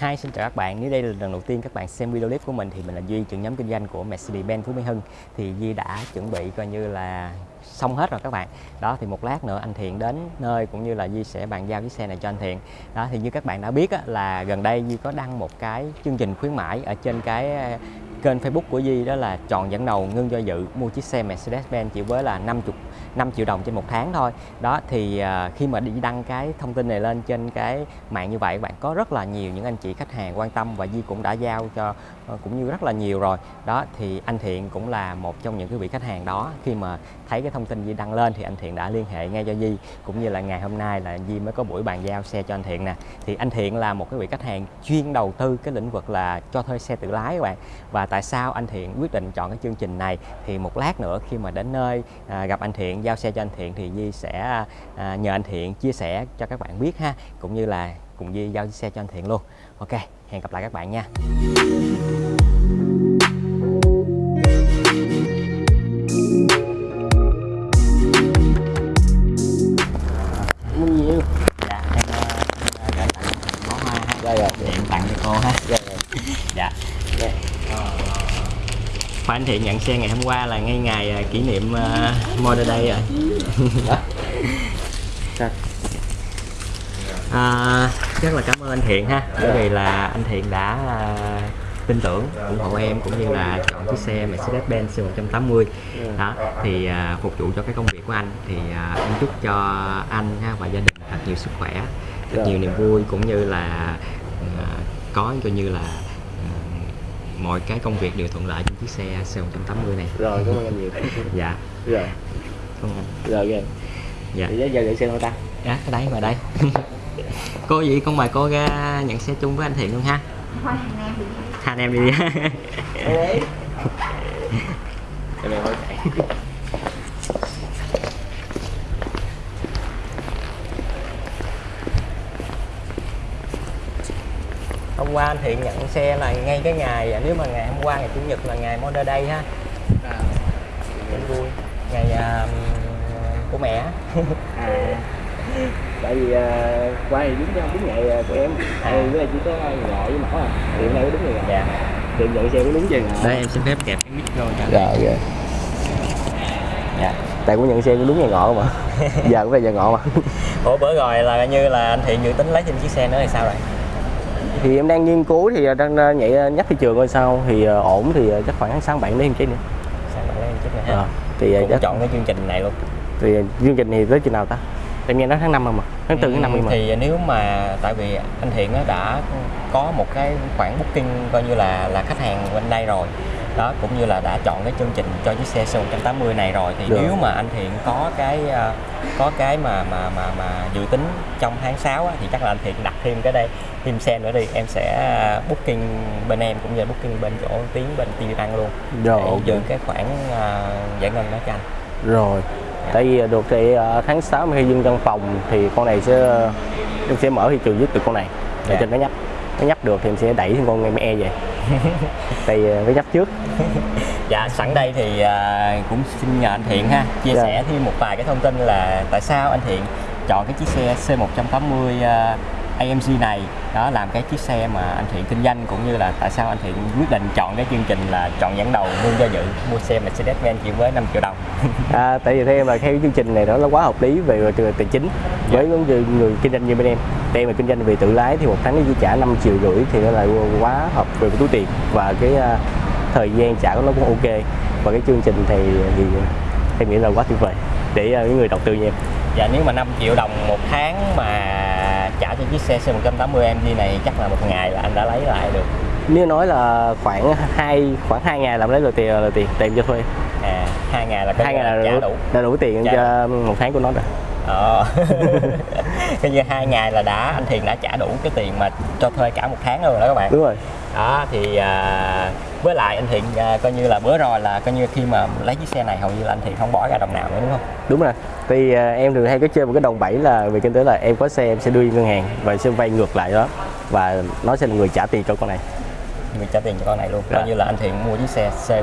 Hi, xin chào các bạn. Nếu đây là lần đầu tiên các bạn xem video clip của mình thì mình là Duy, trưởng nhóm kinh doanh của Mercedes-Benz Phú Mỹ Hưng. Thì Duy đã chuẩn bị coi như là xong hết rồi các bạn. Đó thì một lát nữa anh Thiện đến nơi cũng như là Duy sẽ bàn giao chiếc xe này cho anh Thiện. Đó thì như các bạn đã biết á, là gần đây Duy có đăng một cái chương trình khuyến mãi ở trên cái kênh Facebook của Di đó là chọn dẫn đầu ngưng do dự mua chiếc xe Mercedes-Benz chỉ với là 50 5 triệu đồng trên một tháng thôi. Đó thì uh, khi mà đi đăng cái thông tin này lên trên cái mạng như vậy bạn có rất là nhiều những anh chị khách hàng quan tâm và Di cũng đã giao cho uh, cũng như rất là nhiều rồi. Đó thì anh Thiện cũng là một trong những cái vị khách hàng đó. Khi mà thấy cái thông tin Di đăng lên thì anh Thiện đã liên hệ ngay cho Di cũng như là ngày hôm nay là Di mới có buổi bàn giao xe cho anh Thiện nè. Thì anh Thiện là một cái vị khách hàng chuyên đầu tư cái lĩnh vực là cho thuê xe tự lái các bạn. Và tại sao anh Thiện quyết định chọn cái chương trình này? Thì một lát nữa khi mà đến nơi à, gặp anh Thiện giao xe cho anh Thiện thì Di sẽ à, nhờ anh Thiện chia sẻ cho các bạn biết ha cũng như là cùng Di giao xe cho anh Thiện luôn. Ok hẹn gặp lại các bạn nha. Khoa anh Thiện nhận xe ngày hôm qua là ngay ngày à, kỷ niệm uh, Mother Day rồi. À, rất là cảm ơn anh Thiện ha. Bởi vì là anh Thiện đã à, tin tưởng ủng hộ em cũng như là chọn chiếc xe Mercedes-Benz C180 đó thì à, phục vụ cho cái công việc của anh thì à, em chúc cho anh ha, và gia đình thật nhiều sức khỏe thật Rồi. nhiều niềm vui cũng như là à, có coi như là à, mọi cái công việc đều thuận lợi trên chiếc xe C180 này. Rồi cảm ơn anh nhiều. Dạ. Rồi. Không anh Rồi kìa dạ. Giờ gửi xe đâu ta. Dạ ở đây mà đây. Cô gì? Con mời cô ra nhận xe chung với anh Thiện luôn ha. Thôi hàng em thì hai anh em đi. Đấy Em em chạy hôm qua anh Thiện nhận xe là ngay cái ngày nếu mà ngày hôm qua ngày chủ nhật là ngày Mother Day ha. Rất vui. Ngày à, của mẹ. À. Tại vì uh, qua thì đúng đúng ngày à, của em. À. Em với lại chỉ có ngọ với mỏ à. Thì hôm nay có đúng ngày dạ. Thì nhận xe có đúng giờ đây em xin phép kẹp cái mic vô cho Rồi kìa dạ. Tại cũng nhận xe cũng đúng ngày ngọ mà. Giờ cũng là giờ ngọ mà. Ủa bữa rồi là như là anh Thiện dự tính lấy thêm chiếc xe nữa thì sao rồi thì em đang nghiên cứu thì đang ờ, nhảy ờ, nhắc thị trường coi sao. Thì ờ, ổn thì ờ, chắc khoảng tháng sáu bảy đến cái nữa. Sao bạn lấy em ha Ờ, thì ờ, cũng chắc chọn cái chương trình này luôn. Thì chương trình thì tới chừng nào ta? Em nghe nói tháng năm mà tháng tư tháng năm Ừ, mà. Thì nếu mà tại vì anh Thiện đã có một cái khoản booking coi như là là khách hàng bên đây rồi. Đó cũng như là đã chọn cái chương trình cho chiếc xe C180 này rồi. Thì Được. nếu mà anh Thiện có cái ờ, có cái mà mà mà mà dự tính trong tháng 6 á, thì chắc là anh Thiện đặt thêm cái đây thêm xe nữa đi. Em sẽ booking bên em cũng như booking bên chỗ tiến bên TV Bank luôn. Rồi. Để giữ cái khoản ờ, giải ngân đó cho anh. Rồi. Tại vì ờ, được thì ờ, tháng 6 khi dưng văn phòng thì con này sẽ em sẽ mở thị trường với từ con này. Để Dạ. cho nó nhấp nó nhấp được thì em sẽ đẩy thêm con em e về thì ờ, phải nhấp trước Dạ, sẵn đây thì à, cũng xin nhờ anh Thiện ha chia Dạ. sẻ thêm một vài cái thông tin là tại sao anh Thiện chọn cái chiếc xe C180 AMG này đó làm cái chiếc xe mà anh Thiện kinh doanh cũng như là tại sao anh Thiện quyết định chọn cái chương trình là chọn dẫn đầu luôn do dự mua xe Mercedes-Benz chỉ với 5 triệu đồng. à, tại vì theo em là theo chương trình này đó nó quá hợp lý về tài chính với những người, người kinh doanh như bên em. Em là kinh doanh về tự lái thì một tháng nó chỉ trả 5 triệu rưỡi thì nó là quá hợp về túi tiền và cái à, thời gian trả của nó cũng ok. Và cái chương trình thì, thì em nghĩ là quá tuyệt vời để à, những người đầu tư như em. Dạ nếu mà 5 triệu đồng một tháng mà trả cho chiếc xe C180 AMG này chắc là một ngày là anh đã lấy lại được. nếu nói là khoảng hai khoảng hai ngày làm lấy được tiền là tiền tiền cho thuê À, hai ngày là hai ngày là trả đủ, đủ. là đủ tiền Dạ. cho một tháng của nó rồi Ờ. Coi như hai ngày là đã anh Thiện đã trả đủ cái tiền mà cho thuê cả một tháng rồi đó các bạn. đúng rồi Đó thì à, với lại anh Thiện à, coi như là bữa rồi là coi như khi mà lấy chiếc xe này hầu như là anh Thiện không bỏ ra đồng nào nữa đúng không? đúng rồi. Thì à, em thường hay có chơi một cái đồng bẫy là về kinh tế là em có xe em sẽ đưa đi ngân hàng và sẽ vay ngược lại đó. Và nó sẽ là người trả tiền cho con này. Người trả tiền cho con này luôn. Coi như là anh Thiện mua chiếc xe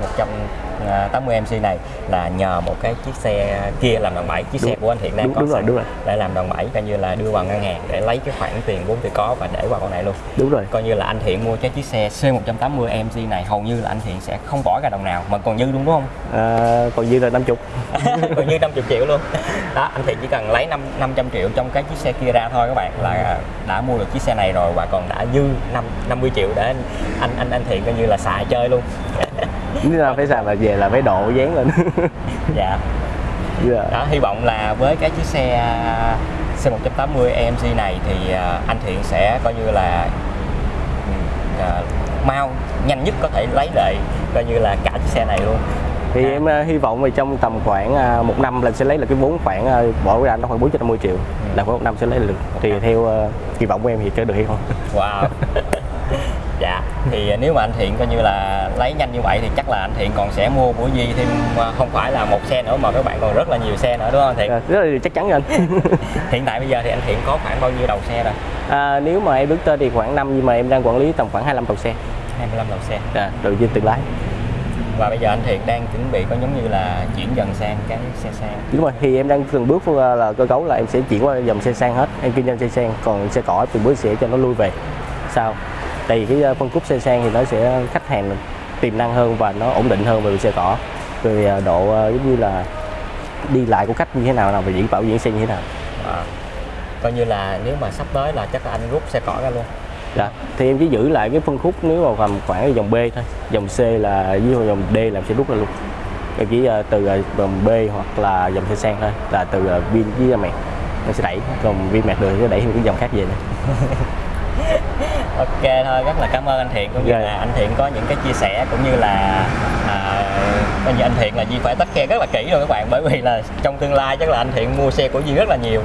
C180 MC này là nhờ một cái chiếc xe kia làm đòn bẩy. Chiếc xe Đúng. của anh Thiện đang Đúng- có đúng rồi, sẵn đúng rồi. để làm đòn bẩy coi như là đưa vào ngân hàng để lấy cái khoản tiền vốn tự có và để vào con này luôn. Đúng rồi. Coi như là anh Thiện mua cái chiếc xe C180 MC này hầu như là anh Thiện sẽ không bỏ ra đồng nào mà còn dư đúng không? À, còn dư là 50 còn như 50 triệu luôn. Đó anh Thiện chỉ cần lấy 5, 500 triệu trong cái chiếc xe kia ra thôi các bạn là đã mua được chiếc xe này rồi và còn đã dư 5, 50 triệu để anh anh anh, anh Thiện coi như là xài chơi luôn nếu là phải xài là về là phải độ dán lên. Dạ. Dạ. đó hy vọng là với cái chiếc xe C180 AMG này thì à, anh Thiện sẽ coi như là ừ, à, mau nhanh nhất có thể lấy lại coi như là cả chiếc xe này luôn. Thì À. em ờ, hy vọng là trong tầm khoảng ờ, một năm là sẽ lấy được cái vốn khoảng ờ, bỏ ra nó khoảng 450 triệu. Là khoảng một năm sẽ lấy được. Thì theo ờ, kỳ vọng của em thì có được hay không? Wow. dạ thì nếu mà anh Thiện coi như là lấy nhanh như vậy thì chắc là anh Thiện còn sẽ mua của Duy thêm à, không phải là một xe nữa mà các bạn còn rất là nhiều xe nữa đúng không Thiện? Dạ, rất là chắc chắn anh Hiện tại bây giờ thì anh Thiện có khoảng bao nhiêu đầu xe rồi? à, nếu mà em bước tên thì khoảng năm nhưng mà em đang quản lý tầm khoảng 25 đầu xe 25 đầu xe. à, đầu trên tự lái Và bây giờ anh Thiện đang chuẩn bị có giống như là chuyển dần sang cái xe sang. đúng rồi thì em đang từng bước ờ, là cơ cấu là em sẽ chuyển qua dòng xe sang hết em kinh doanh xe sang còn xe cỏ từng bước sẽ cho nó lui về sao tại vì cái ờ, phân khúc xe sang thì nó sẽ khách hàng tiềm năng hơn và nó ổn định hơn về xe cỏ rồi ờ, độ ờ, giống như là đi lại của khách như thế nào nào và diễn bảo diễn xe như thế nào À. Coi như là nếu mà sắp tới là chắc là anh rút xe cỏ ra luôn. Dạ. Thì em chỉ giữ lại cái phân khúc nếu mà tầm khoảng dòng B thôi. Dòng C là với dòng D là em sẽ rút ra luôn. Em chỉ từ dòng B hoặc là dòng xe sang thôi. Là từ Vin với mẹt. Em sẽ đẩy. Còn Vin mẹt được thì sẽ đẩy thêm cái dòng khác về nữa. Ok thôi, rất là cảm ơn anh Thiện cũng như Dạ. là anh Thiện có những cái chia sẻ cũng như là à, coi như anh Thiện là Duy phải tất khe rất là kỹ rồi các bạn bởi vì là trong tương lai chắc là anh Thiện mua xe của Duy rất là nhiều.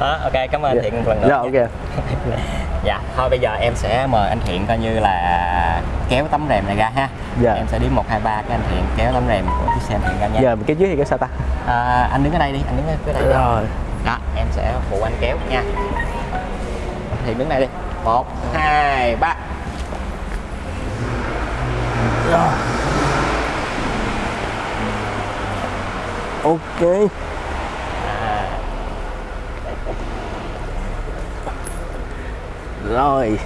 Đó, ok cảm ơn anh Thiện một lần nữa. Dạ nha. ok. Dạ, thôi bây giờ em sẽ mời anh Thiện coi như là kéo tấm rèm này ra ha. Dạ. Em sẽ đếm 1 2 3 cái anh Thiện kéo tấm rèm của chiếc xe anh Thiện ra nha. Giờ cái dưới thì cái sao ta? À, anh đứng ở đây đi, anh đứng ở đây đi. Rồi. Đó, em sẽ phụ anh kéo nha. Thì đứng đây đi. 1 2 3. Rồi. Ok. À, Rồi.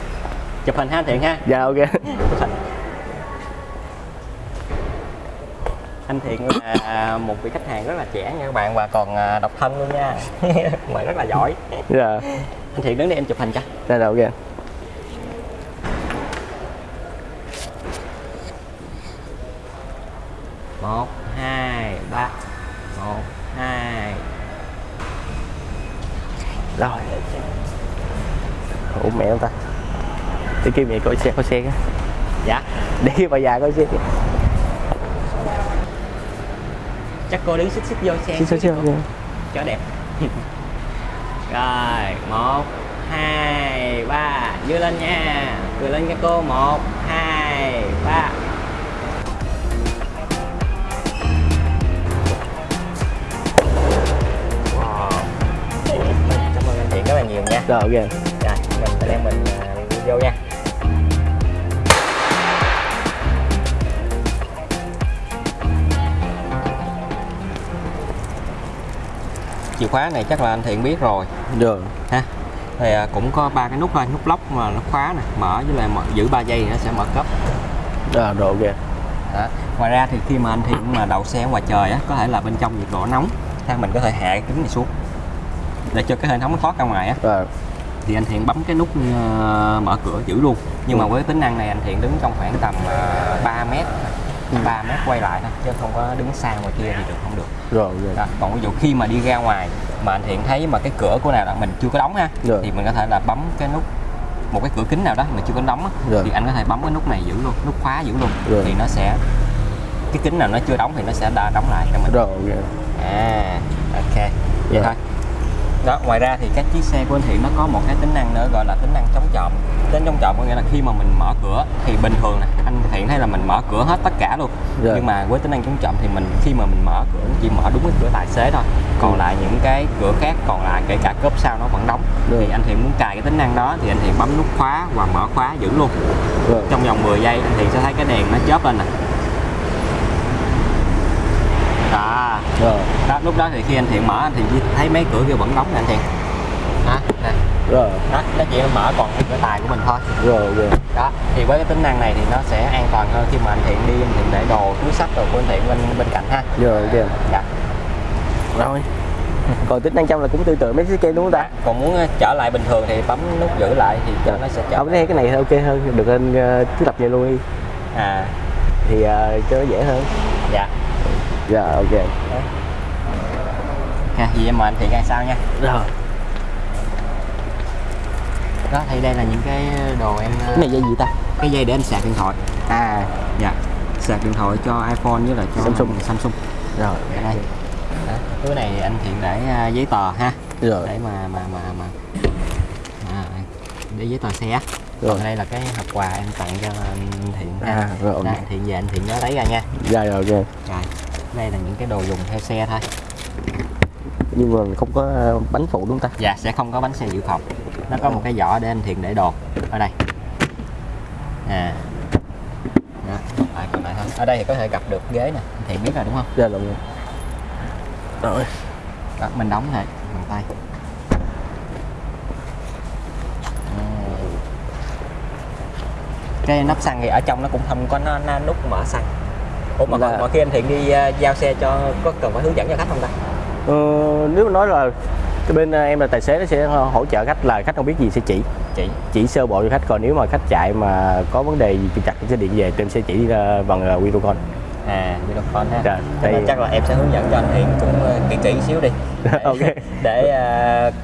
chụp hình ha Thiện ha. Dạ ok. Anh Thiện là một vị khách hàng rất là trẻ nha các bạn và còn à, độc thân luôn nha. Bạn rất là giỏi. Dạ. Anh Thiện đứng đây em chụp hình cho. Đây là ok. một hai ba một hai Rồi. Ủa mẹ ông ta. Để kêu mẹ coi xe coi xe cái. dạ Để bà già coi xe. chắc cô đứng xích xích vô xe Xíu xíu xíu. cho đẹp rồi một hai ba đưa lên nha cười lên nha cô một hai ba Wow. cảm ơn anh Thiện rất là nhiều nha Rồi ok. Rồi mình à, vô nha chìa khóa này chắc là anh Thiện biết rồi Rồi. ha thì à, cũng có ba cái nút thôi nút lóc mà nút khóa nè mở với lại mở, giữ 3 giây nó sẽ mở cấp Rồi rồi ok. đó. ngoài ra thì khi mà anh Thiện mà đậu xe ngoài trời á có thể là bên trong nhiệt độ nóng ha mình có thể hạ cái kính này xuống để cho cái hệ thống nó thoát ra ngoài á Rồi. Thì anh Thiện bấm cái nút ờ, mở cửa giữ luôn nhưng mà Ừ. với tính năng này anh Thiện đứng trong khoảng tầm uh, 3 mét Ừ. 3 mét quay lại thôi chứ không có đứng xa ngoài kia thì được không được Rồi ok. đó. còn ví dụ khi mà đi ra ngoài mà anh Thiện thấy mà cái cửa của nào đó mình chưa có đóng ha Rồi. thì mình có thể là bấm cái nút một cái cửa kính nào đó mà chưa có đóng á, Rồi. thì anh có thể bấm cái nút này giữ luôn nút khóa giữ luôn Rồi. thì nó sẽ cái kính nào nó chưa đóng thì nó sẽ đã đóng lại cho mình Rồi ok. à ok vậy Rồi. thôi đó ngoài ra thì các chiếc xe của anh Thiện nó có một cái tính năng nữa gọi là tính năng chống trộm. Tính chống trộm có nghĩa là khi mà mình mở cửa thì bình thường nè anh Thiện thấy là mình mở cửa hết tất cả luôn. Dạ. nhưng mà với tính năng chống trộm thì mình khi mà mình mở cửa chỉ mở đúng cái cửa tài xế thôi. Còn Ừ. lại những cái cửa khác còn lại kể cả cốp sau nó vẫn đóng. Rồi. thì anh Thiện muốn cài cái tính năng đó thì anh Thiện bấm nút khóa và mở khóa giữ luôn. Rồi trong vòng 10 giây anh Thiện sẽ thấy cái đèn nó chớp lên nè đó rồi. Đó, lúc đó thì khi anh Thiện mở anh chỉ thấy mấy cửa kia vẫn đóng nè anh Thiện. Đó, nè. rồi. Đó nó chỉ mở còn cái cửa tài của mình thôi. Rồi ok đó thì với cái tính năng này thì nó sẽ an toàn hơn khi mà anh Thiện đi anh Thiện để đồ túi sách đồ của anh Thiện bên bên cạnh ha. Rồi ok. Dạ. rồi. Còn tính năng trong là cũng tương tự mấy chiếc kia đúng không ta? Còn muốn ờ, trở lại bình thường thì bấm nút giữ lại thì cho nó sẽ trở thấy cái này ok hơn được anh uh, thiết lập như luôn đi. À. Thì ờ, cho nó dễ hơn. Dạ dạ ok. Ha gì em mời anh Thiện ăn sau nha. Rồi đó thì đây là những cái đồ em ờ, cái này dây gì ta? cái dây để anh sạc điện thoại. À. Dạ. Sạc điện thoại cho iPhone với lại cho Samsung. Samsung. Rồi ở đây. Đó. cái này anh Thiện để à, giấy tờ ha. Rồi để mà mà mà mà. À, để giấy tờ xe Rồi. còn đây là cái hộp quà em tặng cho anh Thiện ha. À, rồi. Đó, anh Thiện về anh Thiện nhớ lấy ra nha. Dạ rồi ok. Rồi đây là những cái đồ dùng theo xe thôi. Nhưng mà không có ờ, bánh phụ đúng không ta? Dạ sẽ không có bánh xe dự phòng. Nó có một cái giỏ để anh Thiện để đồ ở đây. À. Đó còn lại còn lại thôi. Ở đây thì có thể gặp được ghế nè anh Thiện biết rồi đúng không? Dạ rồi. Rồi. Đó, mình đóng thôi bằng tay. Cái nắp xăng thì ở trong nó cũng không có nó, nó nút mở xăng ủa mà, Là- mà khi anh thiện đi uh, giao xe cho có cần phải hướng dẫn cho khách không ta? Ờ, nếu mà nói là cái bên ờ, em là tài xế nó sẽ hỗ trợ khách là khách không biết gì sẽ chỉ. Chị chỉ sơ bộ cho khách còn nếu mà khách chạy mà có vấn đề gì trục trặc sẽ điện về thì em sẽ chỉ ờ, bằng video call. À video call ha. Dạ, Cho nên đây- chắc là em sẽ hướng dẫn cho anh thiện cũng uh, kỹ kỹ xíu đi. Để, Ok. để uh,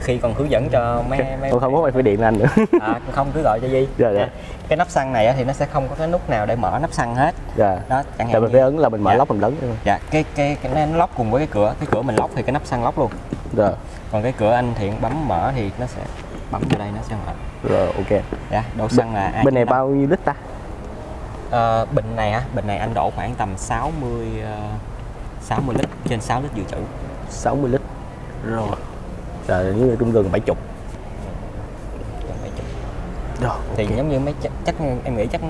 khi còn hướng dẫn cho mấy mấy không không có phải điện anh nữa. À, không cứ gọi cho Di. Dạ, dạ. Cái nắp xăng này thì nó sẽ không có cái nút nào để mở nắp xăng hết. Dạ. Đó chẳng hạn mình phải ấn là mình mở Dạ. lóc mình lớn dạ cái cái cái nó lóc cùng với cái cửa. Cái cửa mình lóc thì cái nắp xăng lóc luôn. Rồi còn cái cửa anh thiện bấm mở thì nó sẽ bấm vào đây nó sẽ mở. Rồi ok. Dạ đổ xăng là bên này A95. bao nhiêu lít ta? Ờ, bình này á bình này anh đổ khoảng tầm 60 uh, 60 lít trên 6 lít dự trữ. 60 lít. Rồi rồi như trung gần 70 Gần 70. rồi thì ok. giống như mấy chắc, chắc em nghĩ chắc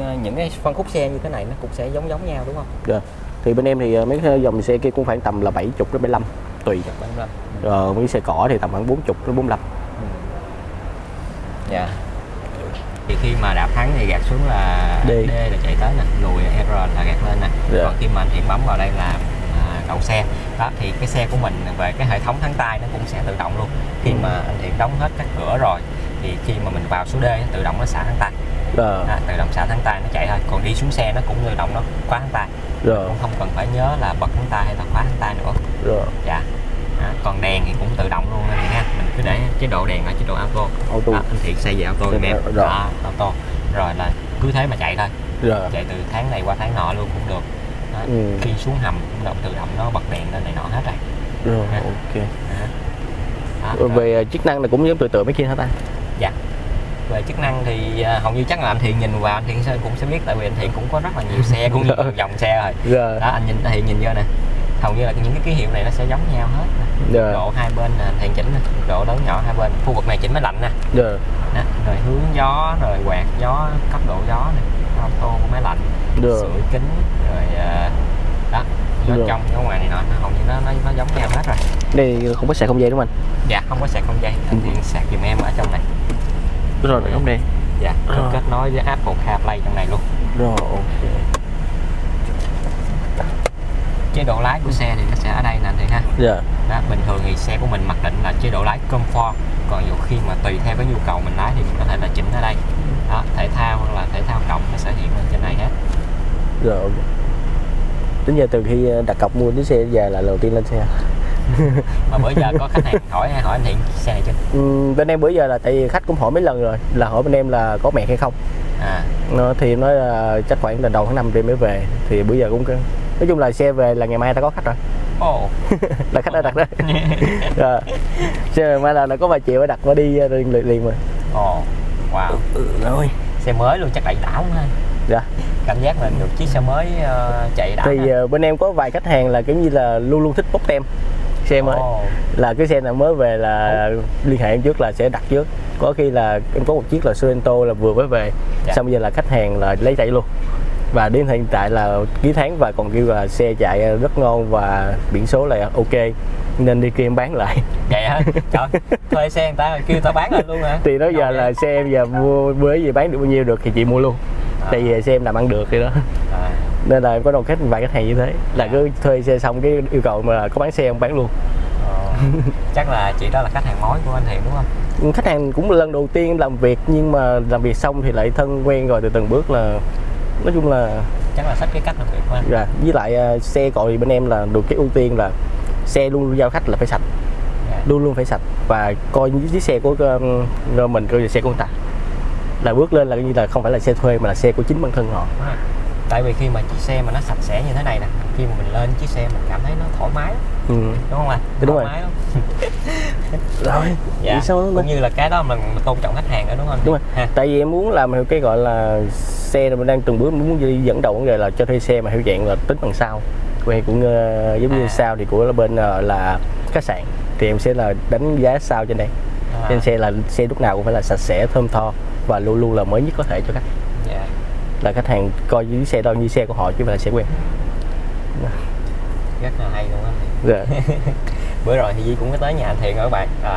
ờ, những cái phân khúc xe như thế này nó cũng sẽ giống giống nhau đúng không Rồi. thì bên em thì ờ, mấy cái dòng xe kia cũng khoảng tầm là 70 đến 75 tùy Chắc đúng rồi rồi mấy xe cỏ thì tầm khoảng 40 đến 45 dạ thì khi mà đạp thắng thì gạt xuống là D. D là chạy tới nè lùi R là gạt lên nè Dạ. còn khi mà anh Thiện bấm vào đây là đậu xe. Đó thì cái xe của mình về cái hệ thống thắng tay nó cũng sẽ tự động luôn. Khi mà anh Thiện đóng hết các cửa rồi thì khi mà mình vào số D tự động nó xả thắng tay. À, tự động xả thắng tay nó chạy thôi. Còn đi xuống xe nó cũng tự động nó khóa thắng tay. Rồi cũng không cần phải nhớ là bật thắng tay hay là khóa thắng tay nữa. Rồi dạ. À, còn đèn thì cũng tự động luôn anh ha. Mình cứ để chế độ đèn là chế độ auto. Auto. Đó, anh Thiện xây về auto Dạ, em rồi. đó auto. Rồi là cứ thế mà chạy thôi. Rồi chạy từ tháng này qua tháng nọ luôn cũng được Ừ. khi xuống hầm cũng động tự động nó bật đèn lên này nọ hết rồi. Rồi Dạ. ok. Đó. Đó, Rồi về ờ, chức năng là cũng giống tự tự mấy kia hả ta? Dạ. Về chức năng thì à, hầu như chắc là anh Thiện nhìn vào anh Thiện sẽ cũng sẽ biết tại vì anh Thiện cũng có rất là nhiều xe cũng như nhiều dòng xe rồi. Rồi. Đó anh nhìn anh Thiện nhìn vô nè. Hầu như là những cái ký hiệu này nó sẽ giống nhau hết nè. độ hai bên anh Thiện chỉnh nè. Độ lớn nhỏ hai bên. Khu vực này chỉnh máy lạnh nè. Rồi. Đó. rồi hướng gió rồi quạt gió cấp độ gió nè auto của máy lạnh Được. sưởi kính rồi à, đó gió Được. trong gió ngoài này nọ nó hầu như nó nó, nó giống nhau hết rồi. Đây không có sạc không dây đúng không dạ không có sạc không dây anh Thiện sạc giùm em ở trong này. Anh rồi không đây? Dạ Ờ. kết nối với Apple CarPlay trong này luôn. Rồi ok chế độ lái của xe thì nó sẽ ở đây nè Thiện ha. Rồi đó, bình thường thì xe của mình mặc định là chế độ lái comfort còn nhiều khi mà tùy theo cái nhu cầu mình lái thì mình có thể là chỉnh ở đây. Đó thể thao hoặc là thể thao cộng nó sẽ hiện lên trên này hết. Rồi ok. Đến giờ từ khi ờ, đặt cọc mua chiếc xe giờ là lần đầu tiên lên xe. Mà bữa giờ có khách hàng hỏi hỏi anh Thiện xe này chưa? Ừm, bên em bữa giờ là tại vì khách cũng hỏi mấy lần rồi là hỏi bên em là có mẹ hay không. À. Nó thì nói là chắc khoảng là đầu tháng 5 thì mới về thì bữa giờ cũng nói chung là xe về là ngày mai ta có khách rồi. Ồ. Là khách đã đặt đó. Rồi. Xe mai là nó có vài triệu đã đặt và đi ờ, liền liền, liền mà. Ồ wow. Rồi. Xe mới luôn chắc đầy lắm ha. Dạ. Cảm giác là được chiếc xe mới ờ, chạy đã thì ờ, bên em có vài khách hàng là kiểu như là luôn luôn thích bốc tem xe mới. Ồ, là cái xe nào mới về là liên hệ em trước là sẽ đặt trước. Có khi là em có một chiếc là Sorento là vừa mới về. Dạ. xong bây giờ là khách hàng là lấy chạy luôn và đến hiện tại là ký tháng và còn kêu là xe chạy rất ngon và biển số là ok. Nên đi kia em bán lại. Vậy hả? Trời thuê xe người ta kêu ta bán lại luôn hả? Thì nói giờ Ngon là vậy? xe em giờ mua bữa gì bán được bao nhiêu được thì chị mua luôn. À. tại vì xe em làm ăn được thì đó. À, nên là em có đồng khách vài khách hàng như thế. Là Dạ. cứ thuê xe xong cái yêu cầu mà có bán xe em bán luôn. Ờ, chắc là chị đó là khách hàng mối của anh Thiện đúng không? Khách hàng cũng lần đầu tiên làm việc nhưng mà làm việc xong thì lại thân quen rồi từ từng bước là nói chung là chắc là sách cái cách việc của anh dạ. với lại à, xe thì bên em là được cái ưu tiên là xe luôn giao khách là phải sạch Dạ. luôn luôn phải sạch và coi như chiếc xe của um, mình coi là xe của người ta là bước lên là như là không phải là xe thuê mà là xe của chính bản thân họ rồi. Tại vì khi mà chiếc xe mà nó sạch sẽ như thế này nè khi mà mình lên chiếc xe mình cảm thấy nó thoải mái ừ. đúng không anh Đúng thoải rồi. mái lắm. Rồi dạ. sao cũng như là cái đó mình, mình tôn trọng khách hàng đó đúng không đúng rồi. Ha. Tại vì em muốn làm theo cái gọi là xe mình đang từng bước muốn đi dẫn đầu vấn đề là cho thuê xe mà theo dạng là tính bằng sau quen cũng ờ, giống như À. sau thì của bên ờ, là khách sạn. Thì em sẽ là đánh giá sao trên đây. À, trên xe là xe lúc nào cũng phải là sạch sẽ thơm tho và luôn luôn là mới nhất có thể cho khách. Là khách hàng coi dưới xe đó như xe của họ chứ không phải là xe quen rất là hay luôn á. Dạ. Bữa rồi thì Di cũng có tới nhà anh Thiện các bạn. À,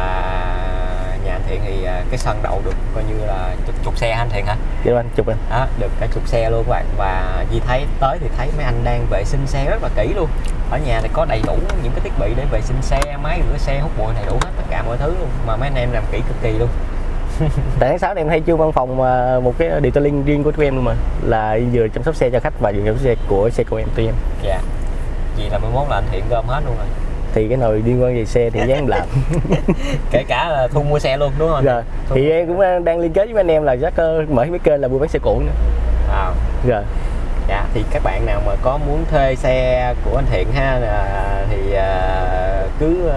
nhà anh Thiện thì à, cái sân đậu được coi như là chục, chục xe anh Thiện hả? Vậy anh chụp anh. Đó được cả chục xe luôn các bạn. Và Di thấy tới thì thấy mấy anh đang vệ sinh xe rất là kỹ luôn. Ở nhà thì có đầy đủ những cái thiết bị để vệ sinh xe máy rửa xe hút bụi đầy đủ hết tất cả mọi thứ luôn. Mà mấy anh em làm kỹ cực kỳ luôn tại tháng 6 này em hay chưa văn phòng mà một cái detailing riêng của tụi em luôn mà. Là vừa chăm sóc xe cho khách và vừa chăm sóc xe của xe của em tụi em. Dạ. Vì là 11 là anh Thiện gom hết luôn rồi. Thì cái nồi liên quan về xe thì dám làm. Kể cả là thu mua xe luôn đúng không rồi Thu thì mua em cũng đang liên kết với anh em là chắc ờ, mở cái kênh là buôn bán xe cũ nữa. À, rồi dạ thì các bạn nào mà có muốn thuê xe của anh Thiện ha là, thì à, cứ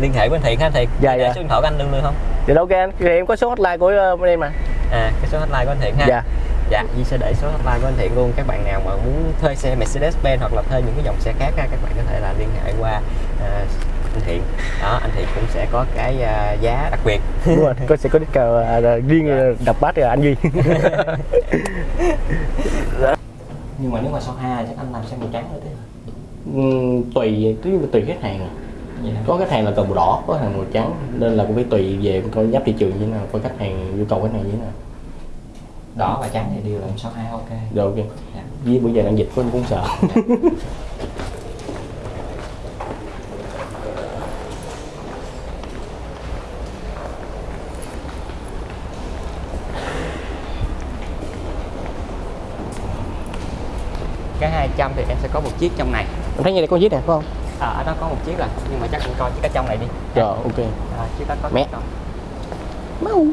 liên hệ với anh Thiện ha anh Thiện. Dạ, dạ. số điện thoại của anh luôn được không thì ok anh thì em có số hotline của ờ, bên em mà. À cái số hotline của anh Thiện ha. Dạ. Dạ Di sẽ để số hotline của anh Thiện luôn. Các bạn nào mà muốn thuê xe Mercedes-Benz hoặc là thuê những cái dòng xe khác ha, các bạn có thể là liên hệ qua à, anh Thiện. Đó anh Thiện cũng sẽ có cái à, giá đặc biệt. Đúng rồi có sẽ có discount à, à, riêng ờ, đập bát là anh duy. Nhưng mà nếu mà số 2 chắc anh làm xe màu trắng nữa thế Ừm, tùy tùy khách hàng à. Dạ. có khách hàng là cần màu đỏ có khách hàng màu trắng nên là cũng phải tùy về coi giáp thị trường như thế nào coi khách hàng yêu cầu khách hàng như thế nào. Đỏ và trắng thì đều làm số 2 ok. Rồi ok. Dạ. với bây giờ đang dịch có cũng sợ. Cái 200 thì em sẽ có một chiếc trong này. Em thấy như này có chiếc này phải không à, ở đó có một chiếc rồi nhưng mà chắc anh coi chiếc ở trong này đi. Rồi ok. À, chiếc đó có Mẹ. mau.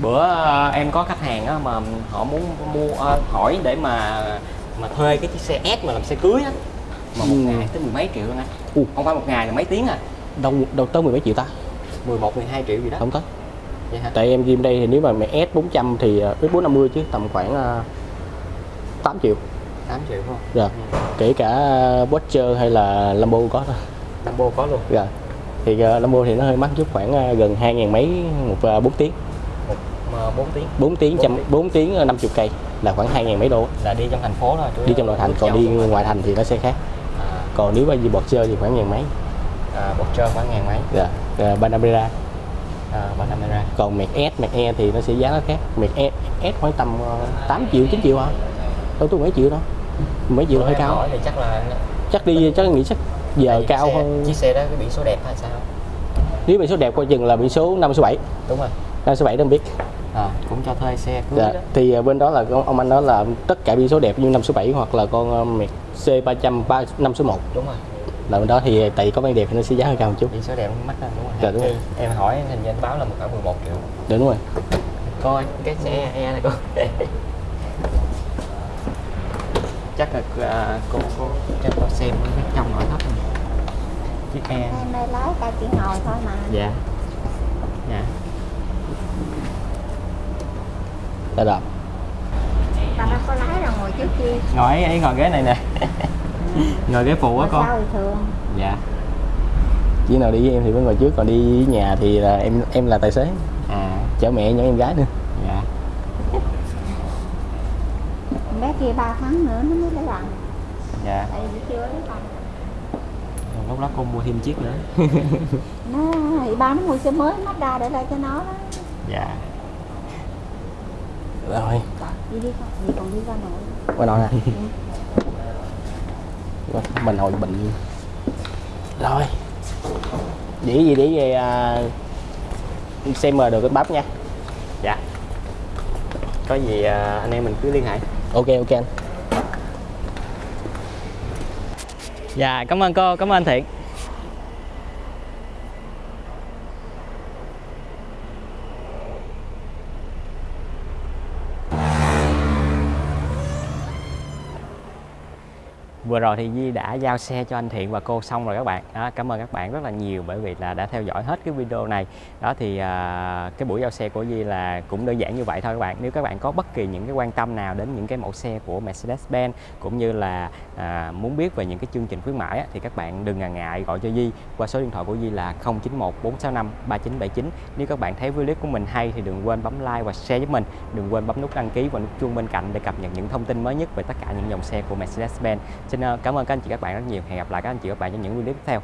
Bữa ờ, em có khách hàng á, mà họ muốn mua ờ, hỏi để mà mà thuê cái chiếc xe S mà làm xe cưới á. Mà một Ừ. ngày tới mười mấy triệu luôn á Ừ. không phải một ngày là mấy tiếng à. Đâu đâu tới mười mấy triệu ta? 11 12 triệu gì đó. Không tới tại em gym đây thì nếu mà mẹ S 400 thì ờ, S 450 chứ tầm khoảng uh, 8 triệu. 8 triệu không? Rồi ừ. kể cả Watcher hay là Lambo có thôi. Lambo có luôn. Rồi thì uh, Lambo thì nó hơi mắc chút khoảng uh, gần 2 ngàn mấy một uh, 4 tiếng. Một mà 4 tiếng. 4 tiếng Bốn trăm tiếng. 4 tiếng uh, 50 cây là khoảng 2 ngàn mấy đô. Là đi trong thành phố thôi đi trong nội thành còn đi ngoài thành. thì nó sẽ khác. À, còn nếu mà đi bọt chơi thì khoảng ngàn mấy. À, bột trơn khoảng ngàn mấy. Dạ. Uh, Panamera à, ba camera còn Mac S Mac E thì nó sẽ giá nó khác. Mac E S khoảng tầm uh, 8 triệu 9 triệu hả? Đâu tôi mấy triệu đâu mấy triệu hơi cao. Thì chắc là chắc đi chắc nghĩ chắc giờ vì cao xe, hơn. chiếc xe đó cái biển số đẹp hay sao? Nếu biển số đẹp coi chừng là biển số 5 số 7 đúng rồi. 5 số 7 đâu biết. À, cũng cho thuê xe cưới dạ. đó. thì uh, bên đó là con- ông anh nói là tất cả biển số đẹp như 5 số 7 hoặc là con uh, Mac C300 3, 5 số 1 đúng rồi là bên đó thì tại vì có bán đẹp thì nó sẽ giá hơi cao một chút. Biển số đẹp nó mắc hơn đúng rồi Dạ, đúng rồi. em hỏi hình như anh báo là một khoảng 11 triệu. Đúng rồi. Coi cái xe e này coi. Chắc là à, cô cô cho cô xem cái trong nội thất này. chiếc E em đây lái ta chỉ ngồi thôi mà. Dạ. Dạ. Ta đập ta đâu có lái đâu ngồi trước chi ngồi ấy ngồi ghế này nè ngồi ghế phụ á con. sau thì thường? Dạ. Chỉ nào đi với em thì mới ngồi trước còn đi với nhà thì là em em là tài xế. À. Chở mẹ nhỏ em gái nữa. Dạ. Bé kia 3 tháng nữa nó mới lấy bằng dạ. Tại vì chưa lấy bằng Rồi lúc đó cô mua thêm chiếc nữa. Nó thì ba nó mua xe mới Mazda để lại cho nó đó. Dạ. Rồi. Đi đi con gì còn đi ra nội. Qua đó nè mình hồi bệnh. Rồi. Dĩ gì để về à, xem mờ được cái bắp nha. Dạ. Có gì à, anh em mình cứ liên hệ. Ok ok anh. Dạ cảm ơn cô cảm ơn anh thiện vừa rồi thì Di đã giao xe cho anh Thiện và cô xong rồi các bạn. Đó, cảm ơn các bạn rất là nhiều bởi vì là đã theo dõi hết cái video này. Đó thì à, cái buổi giao xe của Di là cũng đơn giản như vậy thôi các bạn. Nếu các bạn có bất kỳ những cái quan tâm nào đến những cái mẫu xe của Mercedes-Benz cũng như là à, muốn biết về những cái chương trình khuyến mãi á, thì các bạn đừng ngần ngại gọi cho Di qua số điện thoại của Di là 091 465 3979 nếu các bạn thấy video của mình hay thì đừng quên bấm like và share giúp mình. Đừng quên bấm nút đăng ký và nút chuông bên cạnh để cập nhật những thông tin mới nhất về tất cả những dòng xe của Mercedes-Benz. Xin ờ, cảm ơn các anh chị các bạn rất nhiều. Hẹn gặp lại các anh chị các bạn trong những video tiếp theo.